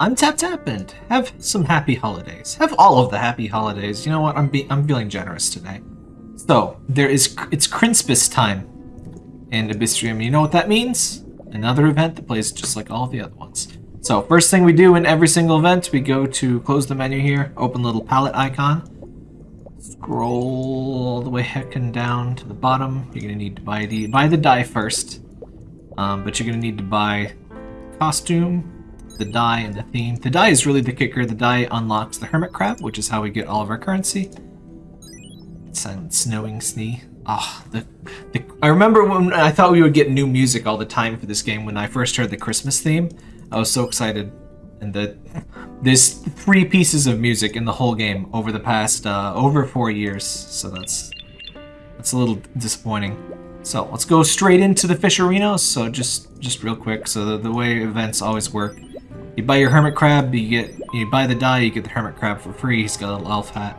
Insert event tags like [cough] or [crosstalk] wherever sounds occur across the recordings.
I'm Tap Tap and have some happy holidays. Have all of the happy holidays. You know what? I'm I'm feeling generous today. So there is it's Christmas time in Abyssrium. You know what that means? Another event that plays just like all the other ones. So first thing we do in every single event, we go to close the menu here, open little palette icon, scroll all the way heckin' down to the bottom. You're gonna need to buy the buy the die first, um, but you're gonna need to buy costume, the die, and the theme. The die is really the kicker. The die unlocks the hermit crab, which is how we get all of our currency. It's snowing snee. Ah, oh, the, the I remember when I thought we would get new music all the time for this game when I first heard the Christmas theme. I was so excited, and that there's three pieces of music in the whole game over the past uh, over four years. So that's that's a little disappointing. So let's go straight into the fish arena. So just just real quick. So the, the way events always work, you buy your hermit crab, you get you buy the die, you get the hermit crab for free. He's got a little elf hat.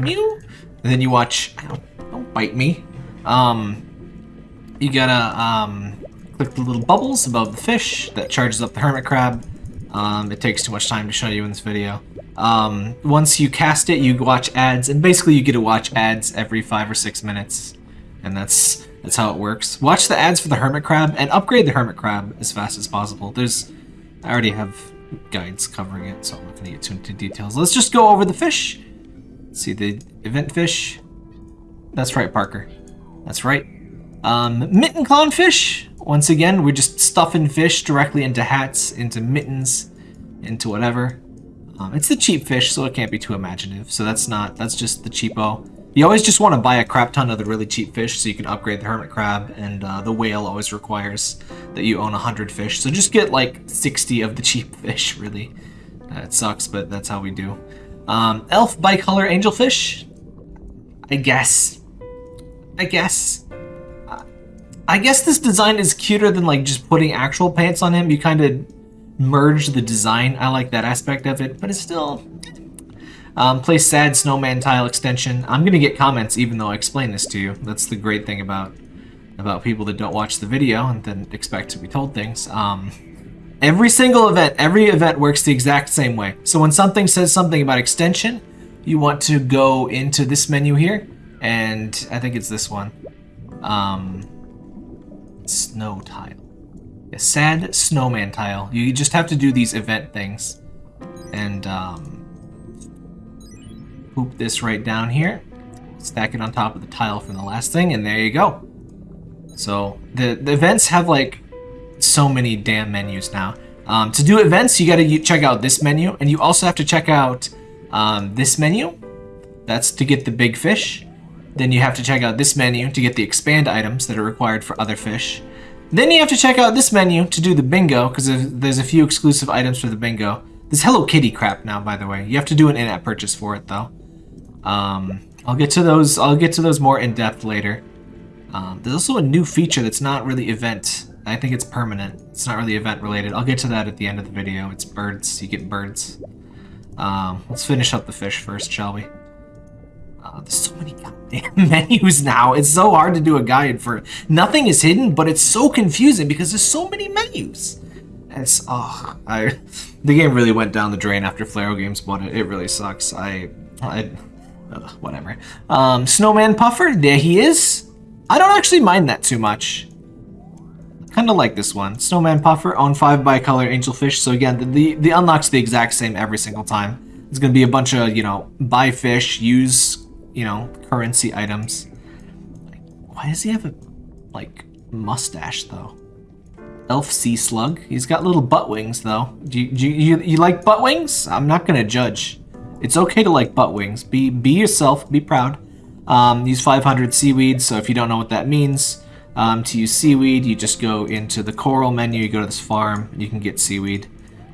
Mew. And then you watch. Don't, don't bite me. Um, you gotta um click the little bubbles above the fish that charges up the hermit crab. Um, it takes too much time to show you in this video. Um, once you cast it, you watch ads, and basically you get to watch ads every five or six minutes, and that's that's how it works. Watch the ads for the hermit crab and upgrade the hermit crab as fast as possible. There's, I already have guides covering it, so I'm not gonna get too into details. Let's just go over the fish. see the event fish. That's right, Parker. That's right. Um, mitten clownfish. Once again, we're just stuffing fish directly into hats, into mittens, into whatever. Um, it's the cheap fish, so it can't be too imaginative. So that's not, that's just the cheapo. You always just want to buy a crap ton of the really cheap fish so you can upgrade the hermit crab, and uh, the whale always requires that you own 100 fish. So just get like 60 of the [laughs] cheap fish, really. Uh, it sucks, but that's how we do. Um, elf bicolor angelfish? I guess. I guess. I guess this design is cuter than like just putting actual pants on him. You kind of merge the design. I like that aspect of it, but it's still... Um, play sad snowman tile extension. I'm gonna get comments even though I explain this to you. That's the great thing about about people that don't watch the video and then expect to be told things. Um, every single event, every event works the exact same way. So when something says something about extension, you want to go into this menu here, and I think it's this one. Um, snow tile. A sad snowman tile. You just have to do these event things. And um, poop this right down here. Stack it on top of the tile from the last thing, and there you go. So the, the events have like so many damn menus now. Um, to do events, you gotta check out this menu, and you also have to check out um, this menu. That's to get the big fish. Then you have to check out this menu to get the expand items that are required for other fish. Then you have to check out this menu to do the bingo, because there's a few exclusive items for the bingo. This Hello Kitty crap now, by the way. You have to do an in-app purchase for it, though. Um, I'll get to those. I'll get to those more in depth later. Um, there's also a new feature that's not really event. I think it's permanent. It's not really event related. I'll get to that at the end of the video. It's birds. You get birds. Um, let's finish up the fish first, shall we? Uh, there's so many goddamn [laughs] menus now. It's so hard to do a guide for nothing is hidden, but it's so confusing because there's so many menus. It's oh, I [laughs] the game really went down the drain after Flarrow Games bought it. It really sucks. I, I, uh, whatever. Um, Snowman Puffer, there he is. I don't actually mind that too much. Kind of like this one. Snowman Puffer, own 5 bicolor angelfish. So again, the, the, the unlock's the exact same every single time. It's going to be a bunch of, you know, buy fish, use you know, currency items. Why does he have a, like, mustache, though? Elf Sea Slug. He's got little butt wings, though. Do you, do you, you like butt wings? I'm not gonna judge. It's okay to like butt wings. Be, be yourself. Be proud. Um, use 500 seaweed, so if you don't know what that means, um, to use seaweed, you just go into the coral menu, you go to this farm, you can get seaweed,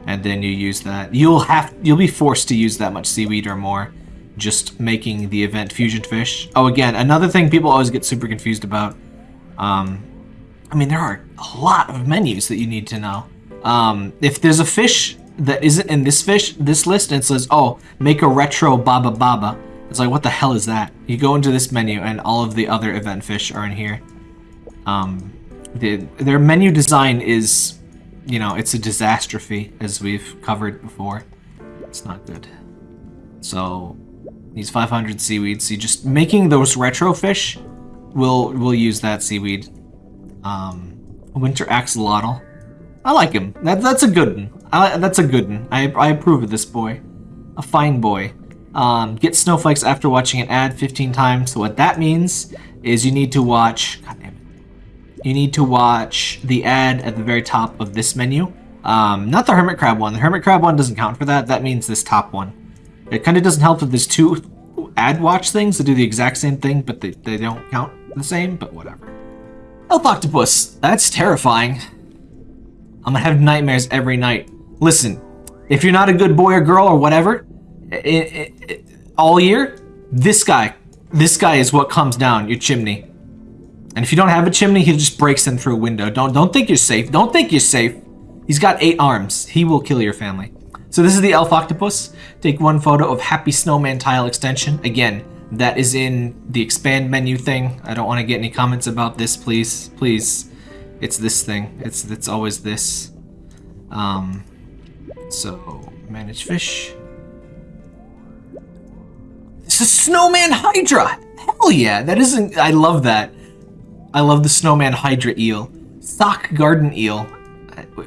and then you use that. You'll have, you'll be forced to use that much seaweed or more just making the event Fusion Fish. Oh, again, another thing people always get super confused about. Um, I mean, there are a lot of menus that you need to know. Um, if there's a fish that isn't in this fish, this list, and it says, oh, make a retro Baba Baba. It's like, what the hell is that? You go into this menu and all of the other event fish are in here. Um, the, their menu design is you know, it's a disastrophe, as we've covered before. It's not good. So, these 500 seaweeds, see, just making those retro fish, we'll, we'll use that seaweed. Um, winter axolotl. I like him. That, that's a good one. I, that's a good one. I, I approve of this boy. A fine boy. Um, get snowflakes after watching an ad 15 times. So what that means is you need to watch... God damn it. You need to watch the ad at the very top of this menu. Um, not the Hermit Crab one. The Hermit Crab one doesn't count for that. That means this top one. It kind of doesn't help that there's two ad watch things that do the exact same thing, but they, they don't count the same, but whatever. Elf Octopus. That's terrifying. I'm gonna have nightmares every night. Listen, if you're not a good boy or girl or whatever, it, it, it, all year, this guy, this guy is what comes down your chimney. And if you don't have a chimney, he just breaks in through a window. Don't don't think you're safe. Don't think you're safe. He's got eight arms. He will kill your family. So this is the elf octopus. Take one photo of Happy Snowman tile extension. Again, that is in the expand menu thing. I don't want to get any comments about this, please. Please. It's this thing. It's it's always this. Um, so, manage fish. It's a snowman hydra! Hell yeah, that isn't... I love that. I love the snowman hydra eel. Sock garden eel.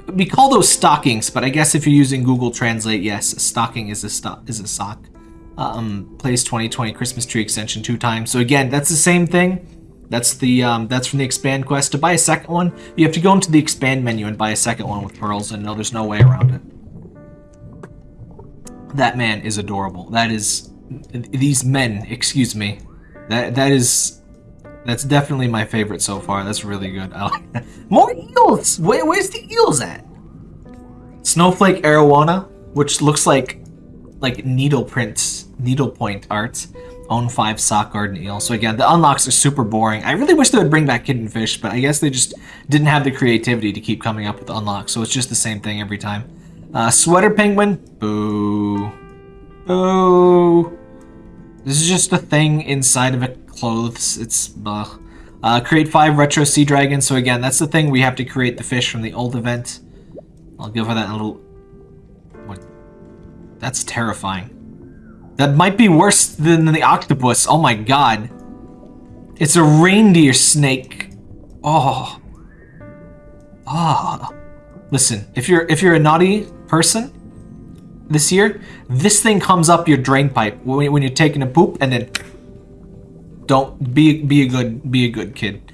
We call those stockings, but I guess if you're using Google Translate, yes, a stocking is a, sto is a sock. Um, plays 2020 Christmas tree extension two times. So again, that's the same thing. That's the um, that's from the expand quest. To buy a second one, you have to go into the expand menu and buy a second one with pearls, and no, there's no way around it. That man is adorable. That is these men, excuse me. That that is that's definitely my favorite so far. That's really good. I Like that. More eels. Where, where's the eels at? Snowflake Arowana, which looks like like needle needlepoint art own five sock garden eel. So again, the unlocks are super boring. I really wish they would bring back hidden fish, but I guess they just didn't have the creativity to keep coming up with unlocks. So it's just the same thing every time. Uh, sweater penguin, boo, boo. This is just a thing inside of a clothes. It's. Uh, create five retro sea dragons. So again, that's the thing. We have to create the fish from the old event. I'll give her that a little. What? That's terrifying. That might be worse than the octopus. Oh my god. It's a reindeer snake. Oh. Ah. Oh. Listen, if you're if you're a naughty person this year, this thing comes up your drain pipe when, you're taking a poop and then don't be be a good be a good kid.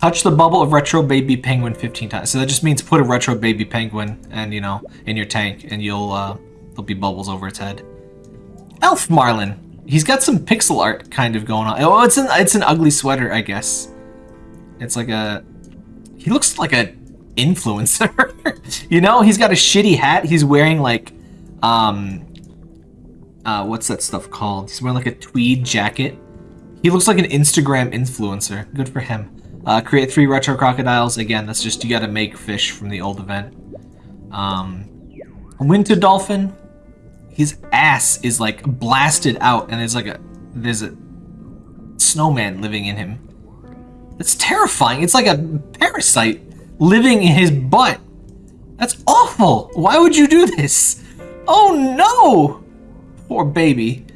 Touch the bubble of retro baby penguin 15 times. So that just means put a retro baby penguin and you know in your tank and you'll uh there'll be bubbles over its head. Elf Marlin. He's got some pixel art kind of going on. Oh, it's an it's an ugly sweater, I guess. It's like a he looks like a influencer. [laughs] you know, he's got a shitty hat. He's wearing like um uh what's that stuff called? He's wearing like a tweed jacket. He looks like an Instagram influencer. Good for him. Uh, create three retro crocodiles. Again, that's just you got to make fish from the old event. Um, winter dolphin his ass is like blasted out and there's like a there's a snowman living in him. That's terrifying. It's like a parasite living in his butt. That's awful. Why would you do this? Oh no! Poor baby.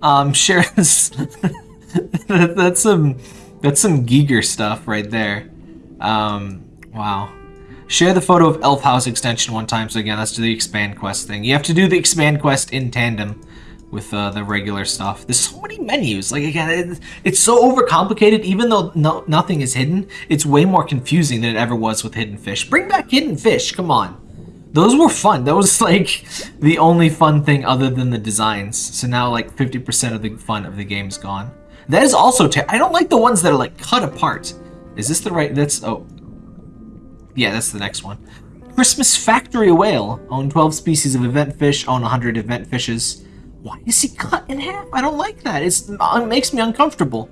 Um, [laughs] share this. that's some that's some Giger stuff right there. Um, wow. Share the photo of Elf House extension one time. So again, that's to the expand quest thing. You have to do the expand quest in tandem with uh, the regular stuff. There's so many menus. Like again, it, it's so overcomplicated. Even though no, nothing is hidden, it's way more confusing than it ever was with Hidden Fish. Bring back Hidden Fish. Come on. Those were fun. That was like [laughs] the only fun thing other than the designs. So now like 50% of the fun of the game's gone. That is also, I don't like the ones that are like cut apart. Is this the right, that's, oh, yeah, that's the next one. Christmas Factory Whale. Own 12 species of event fish. Own 100 event fishes. Why is he cut in half? I don't like that. It's, it makes me uncomfortable.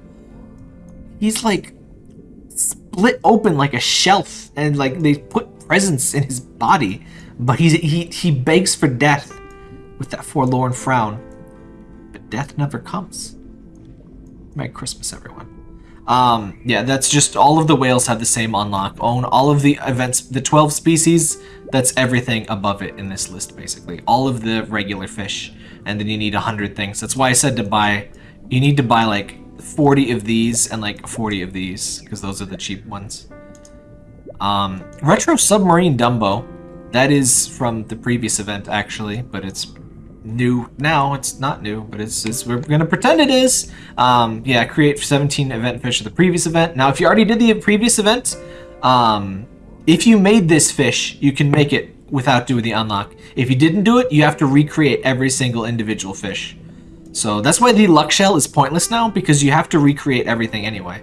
He's like split open like a shelf and like they put presents in his body. But he's, he, he begs for death with that forlorn frown. But death never comes. Merry Christmas, everyone. Um, yeah, that's just all of the whales have the same unlock. Own all of the events, the 12 species, that's everything above it in this list, basically. All of the regular fish. And then you need 100 things. That's why I said to buy, you need to buy like 40 of these and like 40 of these, because those are the cheap ones. Um, Retro Submarine Dumbo. That is from the previous event, actually, but it's new now. It's not new, but it's, it's we're gonna pretend it is. Um, yeah, create 17 event fish of the previous event. Now, if you already did the previous event, um, if you made this fish, you can make it without doing the unlock. If you didn't do it, you have to recreate every single individual fish. So that's why the luck shell is pointless now, because you have to recreate everything anyway.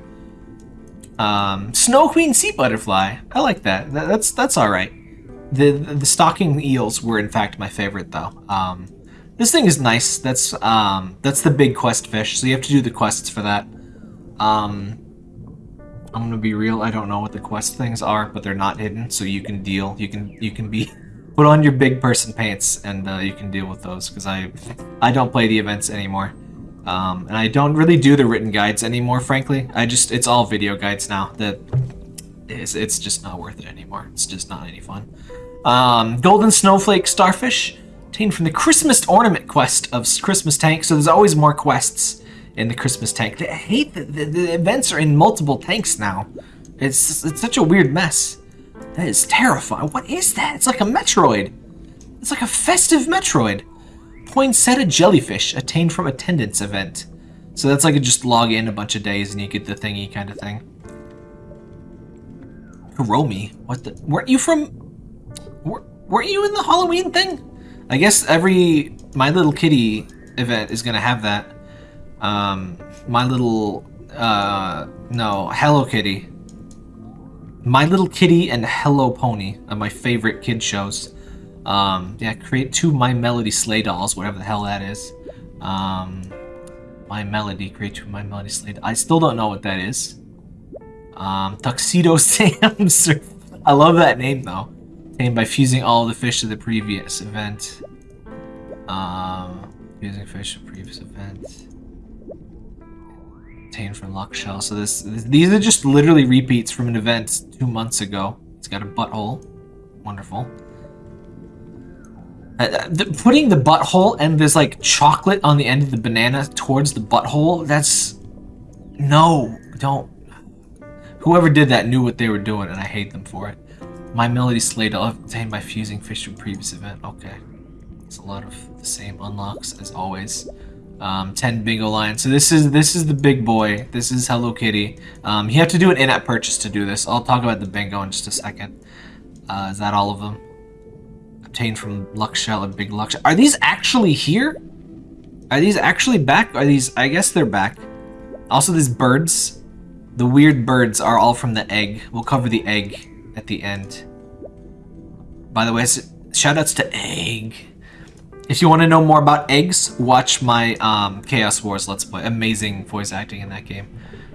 Um, Snow Queen Sea Butterfly. I like that. that that's that's all right. The, the stalking eels were in fact my favorite though. Um, this thing is nice. That's um, that's the big quest fish, so you have to do the quests for that. Um, I'm gonna be real. I don't know what the quest things are, but they're not hidden, so you can deal. You can you can be [laughs] put on your big person pants, and uh, you can deal with those. Because I I don't play the events anymore. Um, and I don't really do the written guides anymore, frankly. I just, it's all video guides now that is, it's just not worth it anymore. It's just not any fun. Um, Golden Snowflake Starfish, obtained from the Christmas Ornament quest of Christmas Tank. So there's always more quests in the Christmas Tank. I hate that the, the events are in multiple tanks now. It's, it's such a weird mess. That is terrifying. What is that? It's like a Metroid. It's like a festive Metroid poinsettia jellyfish attained from attendance event. So that's like a just log in a bunch of days and you get the thingy kind of thing. Kuromi? What the? Weren't you from... weren't you in the Halloween thing? I guess every My Little Kitty event is going to have that. Um, My Little... Uh, no, Hello Kitty. My Little Kitty and Hello Pony are my favorite kid shows. Um, yeah, create two My Melody sleigh dolls, whatever the hell that is. Um, My Melody, create two My Melody dolls. I still don't know what that is. Um, Tuxedo [laughs] Sam I love that name though. Named by fusing all the fish of the previous event. Um, fusing fish of previous event. Obtained from Luck Shell. So this, this, these are just literally repeats from an event two months ago. It's got a butthole. Wonderful. Uh, the, putting the butthole and there's like chocolate on the end of the banana towards the butthole, that's... No, don't. Whoever did that knew what they were doing and I hate them for it. My Melody Sleigh obtained by fusing fish from previous event. Okay. It's a lot of the same unlocks as always. Um, 10 bingo lines. So this is this is the big boy. This is Hello Kitty. Um, you have to do an in-app purchase to do this. I'll talk about the bingo in just a second. Uh, is that all of them? obtained from Luck Shell and Big Luck Are these actually here? Are these actually back? Are these... I guess they're back. Also, these birds. The weird birds are all from the egg. We'll cover the egg at the end. By the way, shoutouts to Egg. If you want to know more about eggs, watch my um, Chaos Wars Let's Play. Amazing voice acting in that game.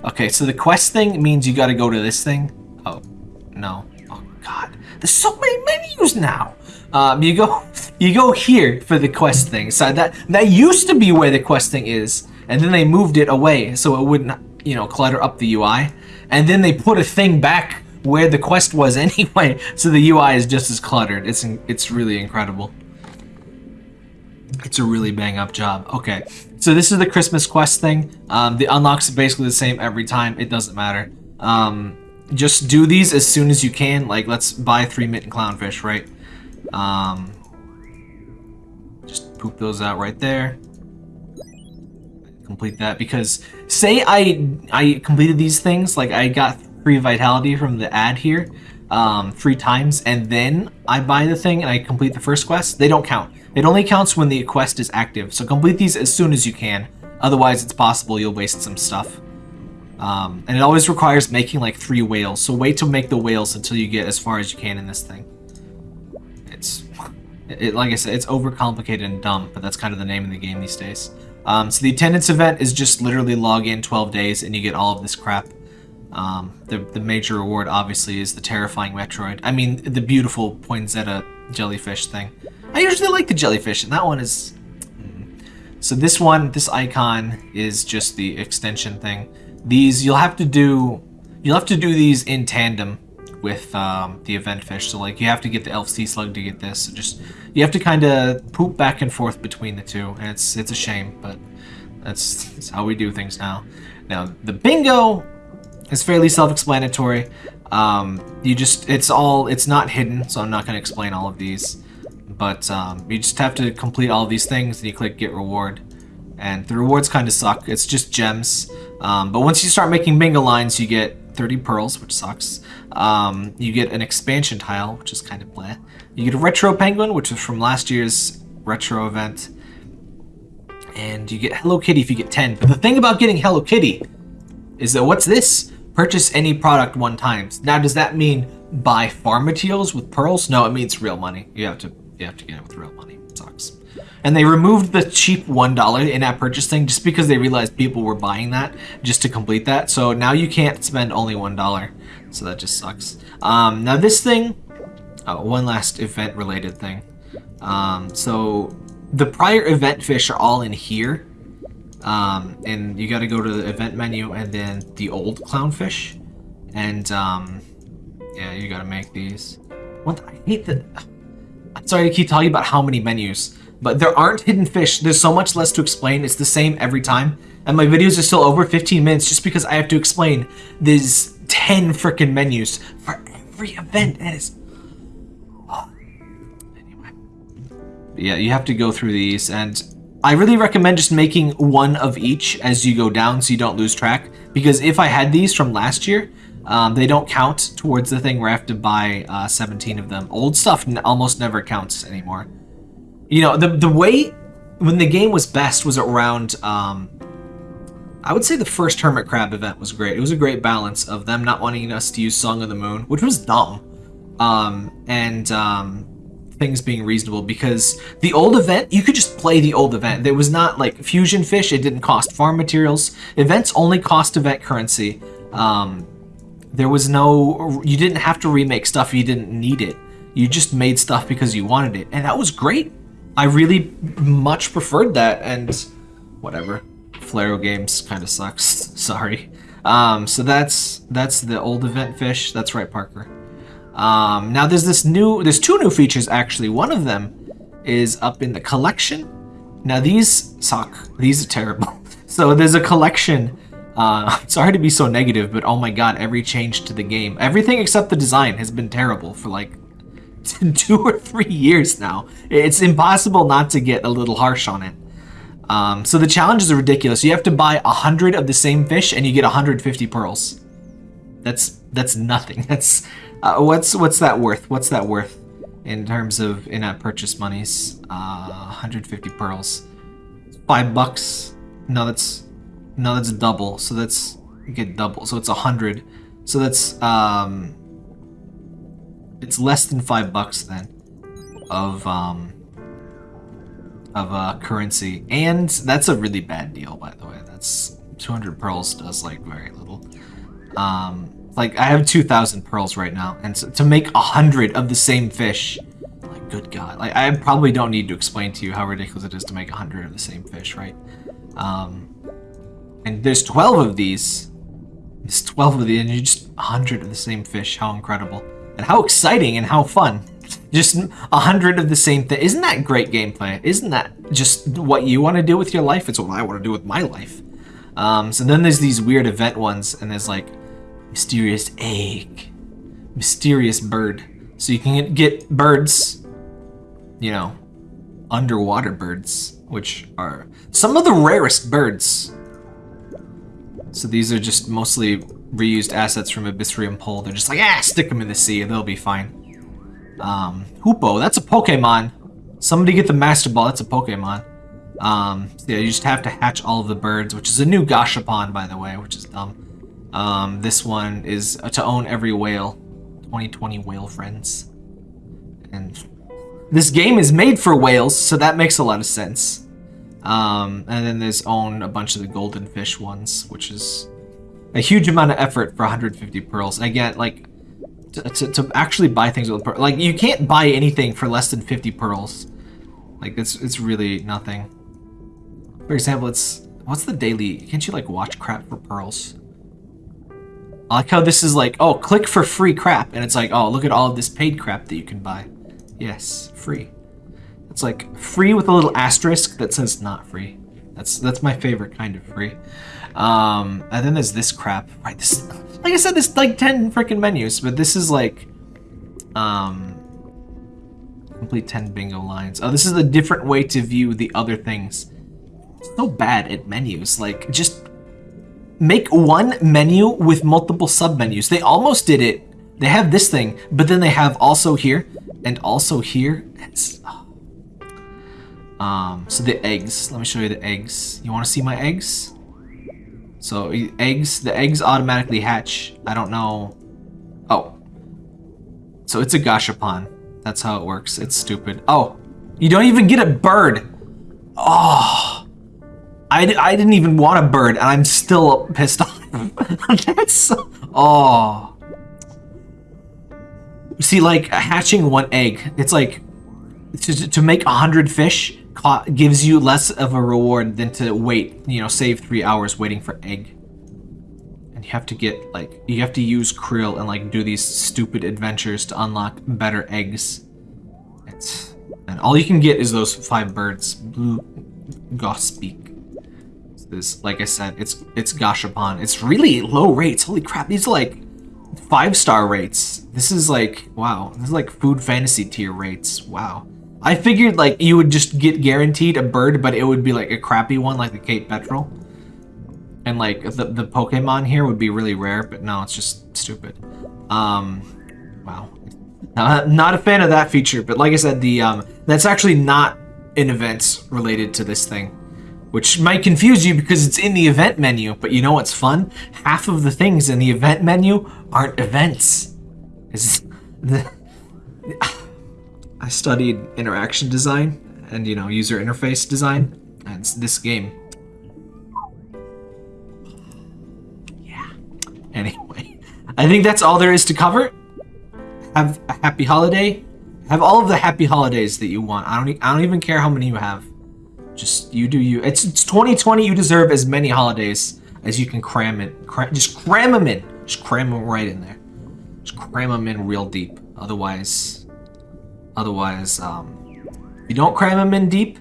Okay, so the quest thing means you gotta go to this thing. Oh, no. Oh, God. There's so many menus now. Um, you go, [laughs] you go here for the quest thing. So that that used to be where the quest thing is, and then they moved it away so it wouldn't, you know, clutter up the UI. And then they put a thing back where the quest was [laughs] anyway, so the UI is just as cluttered. It's it's really incredible. It's a really bang up job. Okay, so this is the Christmas quest thing. Um, the unlocks are basically the same every time. It doesn't matter. Um, just do these as soon as you can. Like, let's buy three mitten clownfish, right? Um, just poop those out right there. Complete that because say I I completed these things like I got free vitality from the ad here um, three times and then I buy the thing and I complete the first quest. They don't count. It only counts when the quest is active. So complete these as soon as you can. Otherwise, it's possible you'll waste some stuff. Um, and it always requires making like three whales. So wait to make the whales until you get as far as you can in this thing. It's, it, like I said, it's overcomplicated and dumb, but that's kind of the name of the game these days. Um, so the attendance event is just literally log in 12 days and you get all of this crap. Um, the, the major reward, obviously, is the terrifying Metroid. I mean, the beautiful poinsettia jellyfish thing. I usually like the jellyfish, and that one is... Mm. So this one, this icon, is just the extension thing. these you'll have to do you'll have to do these in tandem with um, the event fish. So like you have to get the elf sea slug to get this. So just you have to kind of poop back and forth between the two, and it's it's a shame, but that's, that's how we do things now. Now the bingo is fairly self-explanatory. Um, you just it's all it's not hidden, so I'm not going to explain all of these. But um, you just have to complete all these things, and you click get reward. And the rewards kind of suck. It's just gems. Um, but once you start making bingo lines, you get 30 pearls, which sucks. Um, you get an expansion tile, which is kind of bleh. You get a retro penguin, which is from last year's retro event. And you get Hello Kitty if you get 10. But the thing about getting Hello Kitty is that what's this? Purchase any product one times. Now, does that mean buy farm materials with pearls? No, it means real money. You have to you have to get it with real money. It sucks. And they removed the cheap $1 in-app purchase thing just because they realized people were buying that just to complete that. So now you can't spend only $1. So that just sucks. Um, now this thing, oh, one last event related thing. Um, so the prior event fish are all in here. Um, and you got to go to the event menu and then the old clownfish. And um, yeah, you got to make these. What I hate that. I'm sorry to keep telling you about how many menus, but there aren't hidden fish. There's so much less to explain. It's the same every time. And my videos are still over 15 minutes just because I have to explain these 10 freaking menus for every event. It's... Anyway. Yeah, you have to go through these and I really recommend just making one of each as you go down so you don't lose track. Because if I had these from last year, um, they don't count towards the thing where I have to buy uh, 17 of them. Old stuff almost never counts anymore. You know, the, the way when the game was best was around, um, I would say the first Hermit Crab event was great. It was a great balance of them not wanting us to use Song of the Moon, which was dumb, um, and um, things being reasonable because the old event, you could just play the old event. There was not like Fusion Fish, it didn't cost farm materials. Events only cost event currency. Um, there was no, you didn't have to remake stuff you didn't need it. You just made stuff because you wanted it. And that was great. I really much preferred that and whatever. Flaro Games kind of sucks. [laughs] Sorry. Um, so that's that's the old event fish. That's right, Parker. Um, now there's this new, there's two new features actually. One of them is up in the collection. Now these suck. These are terrible. [laughs] So there's a collection. Uh, [laughs] sorry to be so negative, but oh my god, every change to the game, everything except the design has been terrible for like [laughs] two or three years now. It's impossible not to get a little harsh on it. Um, so the challenges are ridiculous. You have to buy a hundred of the same fish, and you get 150 pearls. That's that's nothing. [laughs] That's uh, what's what's that worth? What's that worth in terms of in-app purchase monies? Uh, 150 pearls. Five bucks. No, that's no, that's double. So that's you get double. So it's a hundred. So that's um, it's less than five bucks then of um of uh currency, and that's a really bad deal, by the way. That's 200 pearls does like very little. Um, like, I have 2,000 pearls right now, and so, to make a 100 of the same fish, like, good god. Like, I probably don't need to explain to you how ridiculous it is to make a 100 of the same fish, right? Um, and there's 12 of these. There's 12 of these, and you just 100 of the same fish. How incredible. And how exciting and how fun. [laughs] Just a hundred of the same thing. Isn't that great gameplay? Isn't that just what you want to do with your life? It's what I want to do with my life. Um, so then there's these weird event ones, and there's like Mysterious egg. Mysterious bird. So you can get birds, you know, underwater birds, which are some of the rarest birds. So these are just mostly reused assets from Abyssrium Pole. They're just like, ah, stick them in the sea and they'll be fine. Um, Hoopoe, that's a Pokemon. Somebody get the Master Ball, that's a Pokemon. Um, so yeah, you just have to hatch all of the birds, which is a new Gashapon, by the way, which is dumb. Um, this one is to own every whale. 2020 whale friends. And this game is made for whales, so that makes a lot of sense. Um, and then there's own a bunch of the golden fish ones, which is a huge amount of effort for 150 pearls. And again, like, to, to, to actually buy things with pearls, like, you can't buy anything for less than 50 pearls. Like, it's, it's really nothing. For example, it's, what's the daily, can't you, like, watch crap for pearls? I like how this is like, oh, click for free crap. And it's like, oh, look at all of this paid crap that you can buy. Yes, free. It's like free with a little asterisk that says not free. That's that's my favorite kind of free. Um, and then there's this crap. Right, this like I said, this like 10 freaking menus, but this is like um complete 10 bingo lines. Oh, this is a different way to view the other things. So bad at menus. Like just make one menu with multiple sub-menus. They almost did it. They have this thing, but then they have also here and also here. Oh. Um, so the eggs. Let me show you the eggs. You want to see my eggs? So eggs, the eggs automatically hatch. I don't know. Oh. So it's a gashapon. That's how it works. It's stupid. Oh, you don't even get a bird. Oh. I, I didn't even want a bird, and I'm still pissed off. [laughs] That's... Oh. See, like, hatching one egg, it's like... To, to make a hundred fish, gives you less of a reward than to wait, you know, save three hours waiting for egg. And you have to get, like, you have to use krill and, like, do these stupid adventures to unlock better eggs. It's, and all you can get is those five birds. Blue Grosbeak. This, like I said, it's it's Gashapon. It's really low rates. Holy crap, these are like five star rates. This is like, wow, this is like food fantasy tier rates. Wow. I figured like you would just get guaranteed a bird, but it would be like a crappy one like the Cape Petrel. And like the, the Pokemon here would be really rare, but no, it's just stupid. Um, wow. Uh, not a fan of that feature, but like I said, the um, that's actually not an event related to this thing. Which might confuse you because it's in the event menu, but you know what's fun? Half of the things in the event menu aren't events. Is the I studied interaction design and, you know, user interface design. And it's this game. Yeah. Anyway, I think that's all there is to cover. Have a happy holiday. Have all of the happy holidays that you want. I don't. I don't even care how many you have. Just you do you. It's, it's 2020. You deserve as many holidays as you can cram in. Cram, just cram them in. Just cram them right in there. Just cram them in real deep. Otherwise, Otherwise, um, you don't cram him in deep,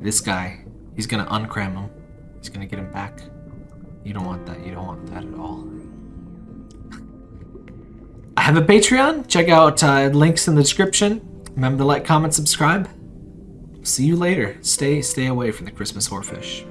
this guy, he's gonna uncram him. He's gonna get him back. You don't want that. You don't want that at all. [laughs] I have a Patreon. Check out uh, links in the description. Remember to like, comment, subscribe. See you later. Stay, stay away from the Christmas whorefish.